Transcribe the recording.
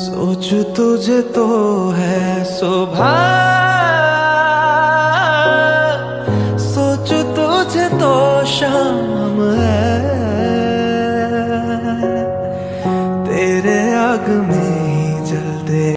सोच तुझे तो है शोभा। सोच तुझे तो शाम है। तेरे आग में